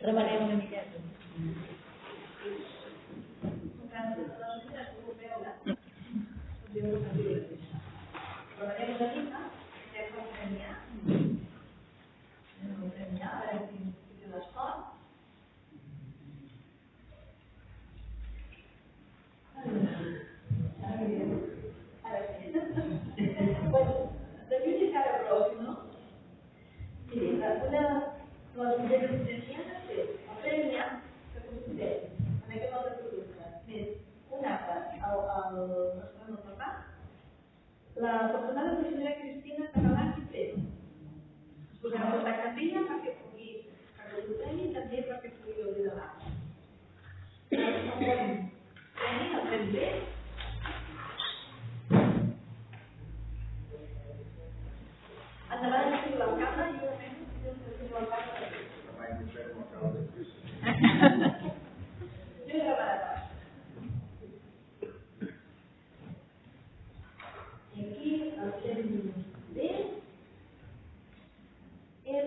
Trabalhei na minha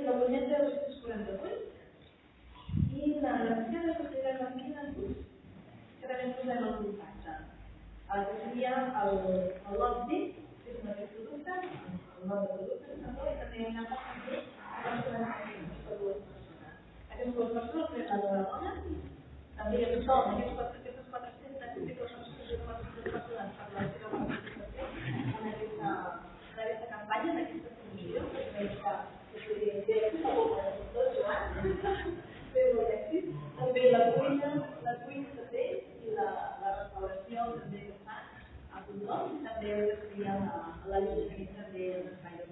és la Bulleta 248 i la relació de societat amb quina curs, que també posem el contacte. El que seria el, el lobby, que és un altre producte, el nom de producte, i també una part de les persones per dues persones. Aquestes dues persones, que és la dona, també hi ha tothom, Deus cria lá, a laranjinha dela, faz